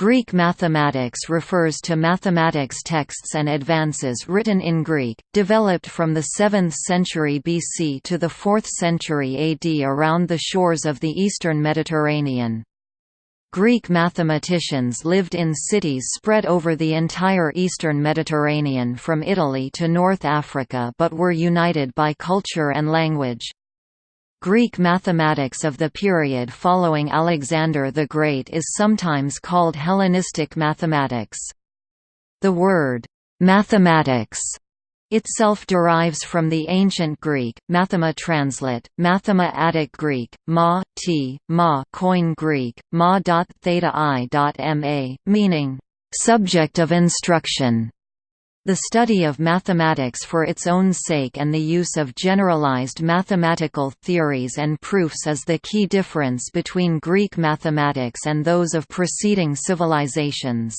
Greek mathematics refers to mathematics texts and advances written in Greek, developed from the 7th century BC to the 4th century AD around the shores of the eastern Mediterranean. Greek mathematicians lived in cities spread over the entire eastern Mediterranean from Italy to North Africa but were united by culture and language. Greek mathematics of the period following Alexander the Great is sometimes called Hellenistic mathematics. The word, mathematics itself derives from the ancient Greek, mathema translate, mathema Attic Greek, ma, t, ma Koine Greek, ma. Theta i. ma, meaning, subject of instruction. The study of mathematics for its own sake and the use of generalized mathematical theories and proofs is the key difference between Greek mathematics and those of preceding civilizations.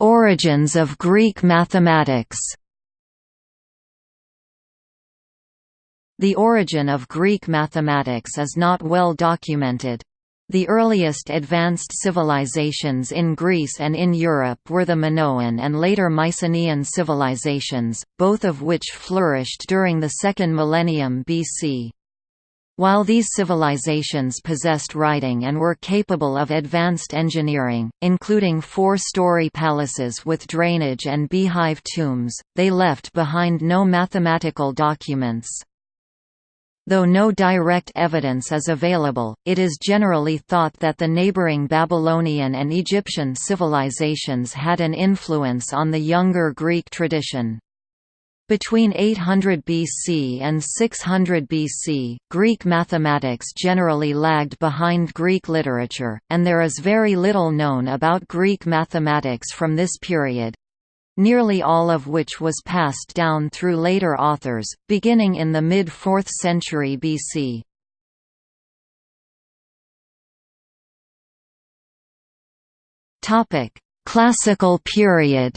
Origins of Greek mathematics The origin of Greek mathematics is not well documented. The earliest advanced civilizations in Greece and in Europe were the Minoan and later Mycenaean civilizations, both of which flourished during the second millennium BC. While these civilizations possessed writing and were capable of advanced engineering, including four-story palaces with drainage and beehive tombs, they left behind no mathematical documents. Though no direct evidence is available, it is generally thought that the neighboring Babylonian and Egyptian civilizations had an influence on the younger Greek tradition. Between 800 BC and 600 BC, Greek mathematics generally lagged behind Greek literature, and there is very little known about Greek mathematics from this period nearly all of which was passed down through later authors, beginning in the mid-4th century BC. Classical period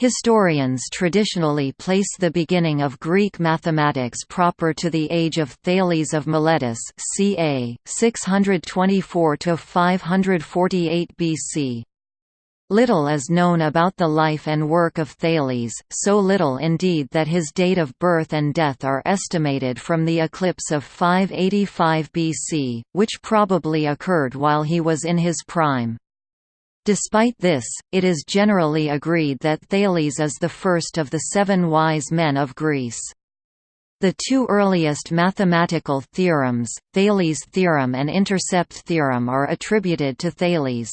Historians traditionally place the beginning of Greek mathematics proper to the age of Thales of Miletus ca. 624–548 BC. Little is known about the life and work of Thales, so little indeed that his date of birth and death are estimated from the eclipse of 585 BC, which probably occurred while he was in his prime. Despite this, it is generally agreed that Thales is the first of the seven wise men of Greece. The two earliest mathematical theorems, Thales' theorem and intercept theorem are attributed to Thales.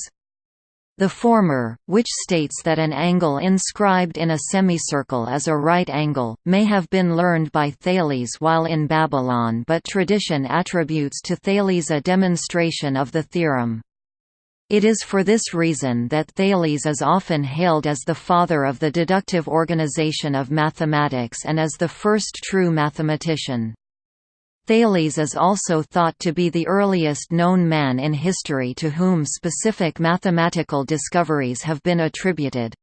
The former, which states that an angle inscribed in a semicircle is a right angle, may have been learned by Thales while in Babylon but tradition attributes to Thales a demonstration of the theorem. It is for this reason that Thales is often hailed as the father of the deductive organization of mathematics and as the first true mathematician. Thales is also thought to be the earliest known man in history to whom specific mathematical discoveries have been attributed.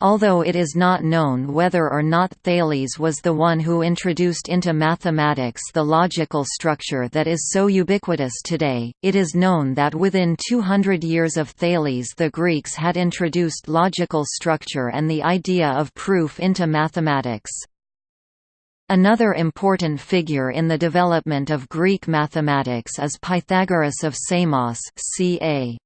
Although it is not known whether or not Thales was the one who introduced into mathematics the logical structure that is so ubiquitous today, it is known that within 200 years of Thales the Greeks had introduced logical structure and the idea of proof into mathematics. Another important figure in the development of Greek mathematics is Pythagoras of Samos ca.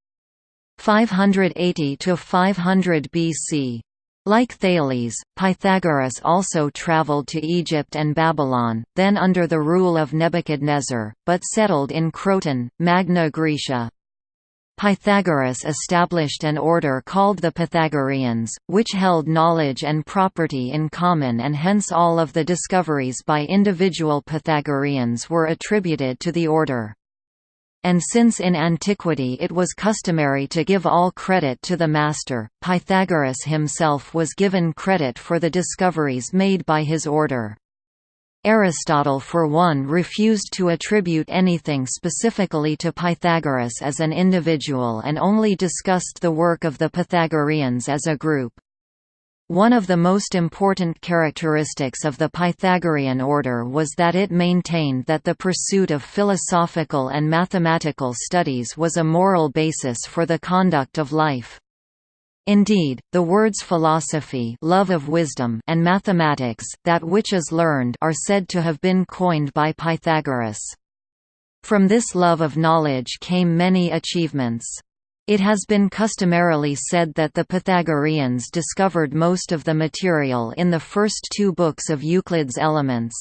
580 to 500 BC. Like Thales, Pythagoras also traveled to Egypt and Babylon, then under the rule of Nebuchadnezzar, but settled in Croton, Magna Graecia. Pythagoras established an order called the Pythagoreans, which held knowledge and property in common and hence all of the discoveries by individual Pythagoreans were attributed to the order and since in antiquity it was customary to give all credit to the master, Pythagoras himself was given credit for the discoveries made by his order. Aristotle for one refused to attribute anything specifically to Pythagoras as an individual and only discussed the work of the Pythagoreans as a group. One of the most important characteristics of the Pythagorean order was that it maintained that the pursuit of philosophical and mathematical studies was a moral basis for the conduct of life. Indeed, the words philosophy love of wisdom and mathematics that which is learned are said to have been coined by Pythagoras. From this love of knowledge came many achievements. It has been customarily said that the Pythagoreans discovered most of the material in the first two books of Euclid's Elements.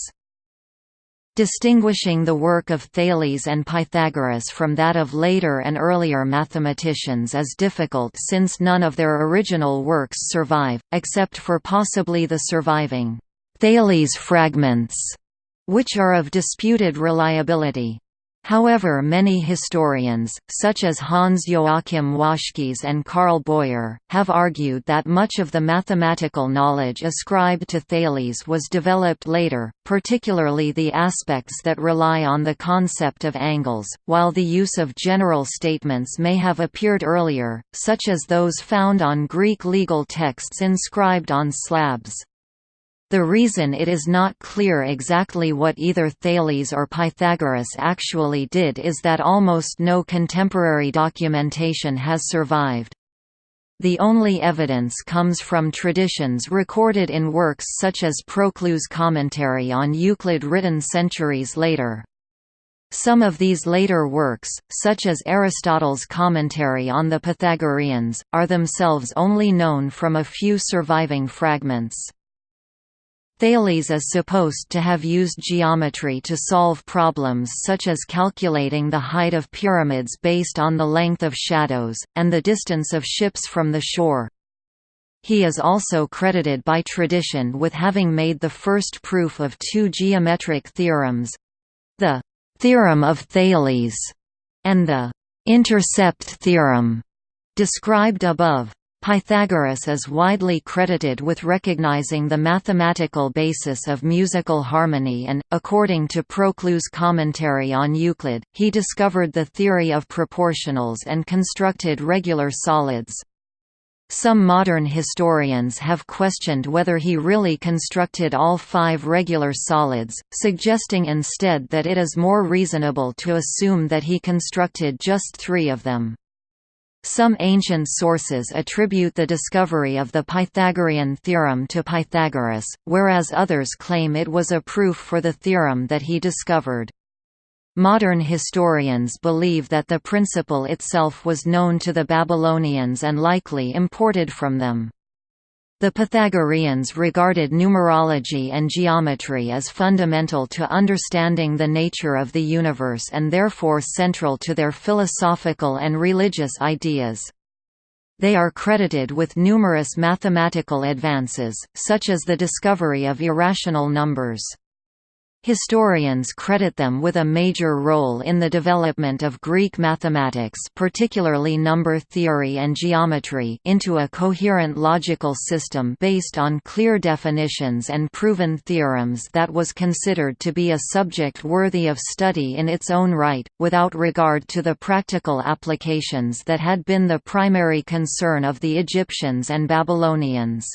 Distinguishing the work of Thales and Pythagoras from that of later and earlier mathematicians is difficult since none of their original works survive, except for possibly the surviving Thales fragments, which are of disputed reliability. However many historians, such as Hans Joachim Waschkies and Carl Boyer, have argued that much of the mathematical knowledge ascribed to Thales was developed later, particularly the aspects that rely on the concept of angles, while the use of general statements may have appeared earlier, such as those found on Greek legal texts inscribed on slabs. The reason it is not clear exactly what either Thales or Pythagoras actually did is that almost no contemporary documentation has survived. The only evidence comes from traditions recorded in works such as Proclus' commentary on Euclid written centuries later. Some of these later works, such as Aristotle's commentary on the Pythagoreans, are themselves only known from a few surviving fragments. Thales is supposed to have used geometry to solve problems such as calculating the height of pyramids based on the length of shadows, and the distance of ships from the shore. He is also credited by tradition with having made the first proof of two geometric theorems—the «theorem of Thales» and the «intercept theorem» described above. Pythagoras is widely credited with recognizing the mathematical basis of musical harmony and, according to Proclus' commentary on Euclid, he discovered the theory of proportionals and constructed regular solids. Some modern historians have questioned whether he really constructed all five regular solids, suggesting instead that it is more reasonable to assume that he constructed just three of them. Some ancient sources attribute the discovery of the Pythagorean theorem to Pythagoras, whereas others claim it was a proof for the theorem that he discovered. Modern historians believe that the principle itself was known to the Babylonians and likely imported from them. The Pythagoreans regarded numerology and geometry as fundamental to understanding the nature of the universe and therefore central to their philosophical and religious ideas. They are credited with numerous mathematical advances, such as the discovery of irrational numbers. Historians credit them with a major role in the development of Greek mathematics particularly number theory and geometry into a coherent logical system based on clear definitions and proven theorems that was considered to be a subject worthy of study in its own right, without regard to the practical applications that had been the primary concern of the Egyptians and Babylonians.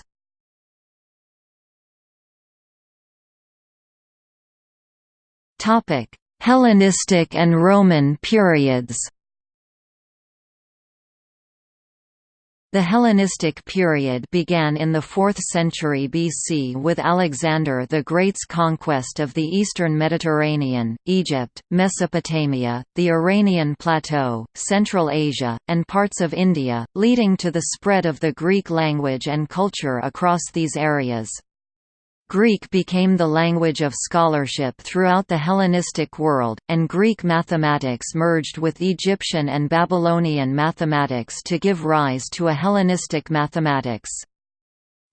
Topic: Hellenistic and Roman periods. The Hellenistic period began in the 4th century BC with Alexander the Great's conquest of the eastern Mediterranean, Egypt, Mesopotamia, the Iranian Plateau, Central Asia, and parts of India, leading to the spread of the Greek language and culture across these areas. Greek became the language of scholarship throughout the Hellenistic world, and Greek mathematics merged with Egyptian and Babylonian mathematics to give rise to a Hellenistic mathematics.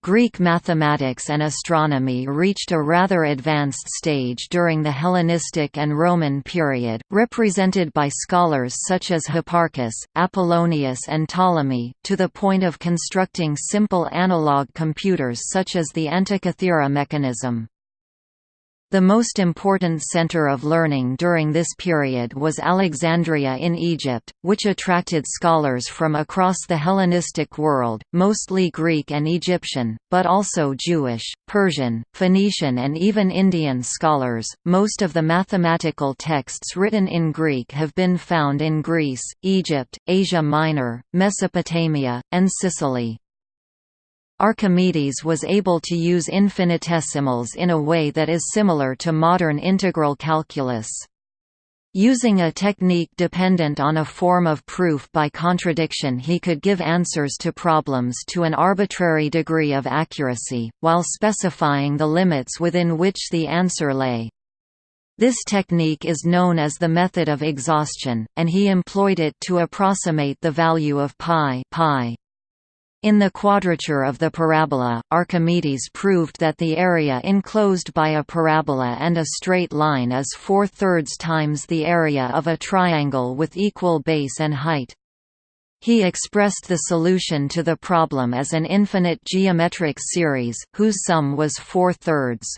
Greek mathematics and astronomy reached a rather advanced stage during the Hellenistic and Roman period, represented by scholars such as Hipparchus, Apollonius and Ptolemy, to the point of constructing simple analog computers such as the Antikythera mechanism. The most important center of learning during this period was Alexandria in Egypt, which attracted scholars from across the Hellenistic world, mostly Greek and Egyptian, but also Jewish, Persian, Phoenician, and even Indian scholars. Most of the mathematical texts written in Greek have been found in Greece, Egypt, Asia Minor, Mesopotamia, and Sicily. Archimedes was able to use infinitesimals in a way that is similar to modern integral calculus. Using a technique dependent on a form of proof by contradiction he could give answers to problems to an arbitrary degree of accuracy, while specifying the limits within which the answer lay. This technique is known as the method of exhaustion, and he employed it to approximate the value of pi, pi. In the quadrature of the parabola, Archimedes proved that the area enclosed by a parabola and a straight line is four-thirds times the area of a triangle with equal base and height. He expressed the solution to the problem as an infinite geometric series, whose sum was four-thirds.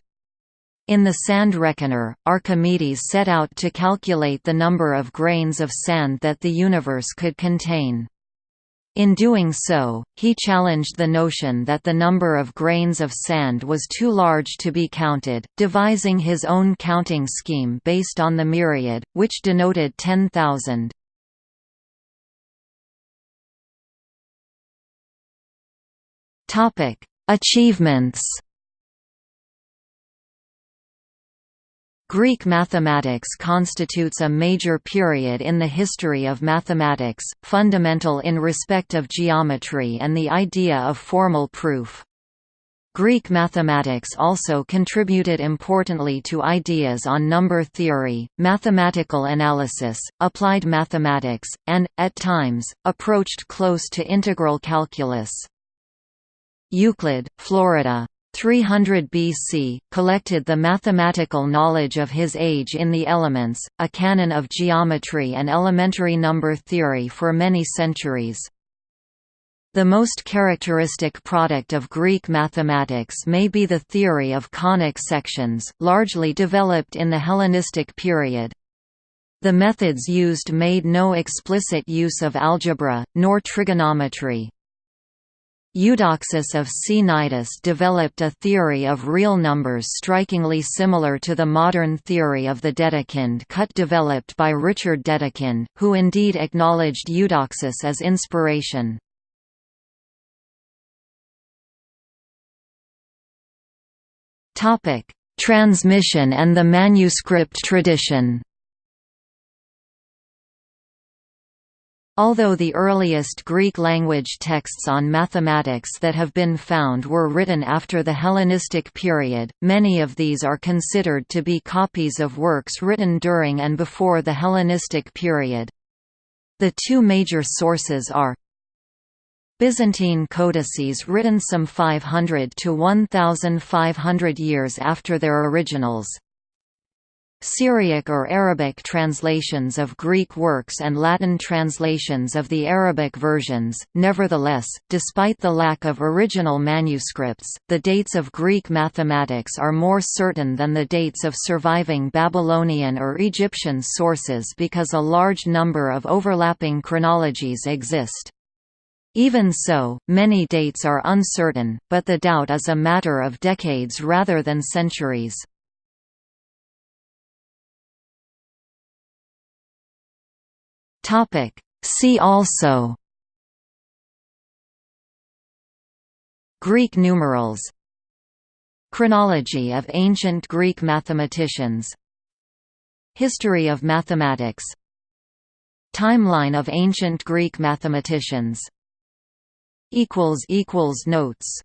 In the sand reckoner, Archimedes set out to calculate the number of grains of sand that the universe could contain. In doing so, he challenged the notion that the number of grains of sand was too large to be counted, devising his own counting scheme based on the myriad, which denoted 10,000. Achievements Greek mathematics constitutes a major period in the history of mathematics, fundamental in respect of geometry and the idea of formal proof. Greek mathematics also contributed importantly to ideas on number theory, mathematical analysis, applied mathematics, and, at times, approached close to integral calculus. Euclid, Florida, 300 BC, collected the mathematical knowledge of his age in the Elements, a canon of geometry and elementary number theory for many centuries. The most characteristic product of Greek mathematics may be the theory of conic sections, largely developed in the Hellenistic period. The methods used made no explicit use of algebra, nor trigonometry. Eudoxus of Cnidus developed a theory of real numbers strikingly similar to the modern theory of the Dedekind cut developed by Richard Dedekind, who indeed acknowledged Eudoxus as inspiration. Transmission and the manuscript tradition Although the earliest Greek-language texts on mathematics that have been found were written after the Hellenistic period, many of these are considered to be copies of works written during and before the Hellenistic period. The two major sources are Byzantine codices written some 500 to 1500 years after their originals, Syriac or Arabic translations of Greek works and Latin translations of the Arabic versions. Nevertheless, despite the lack of original manuscripts, the dates of Greek mathematics are more certain than the dates of surviving Babylonian or Egyptian sources because a large number of overlapping chronologies exist. Even so, many dates are uncertain, but the doubt is a matter of decades rather than centuries. Topic. See also Greek numerals Chronology of ancient Greek mathematicians History of mathematics Timeline of ancient Greek mathematicians Notes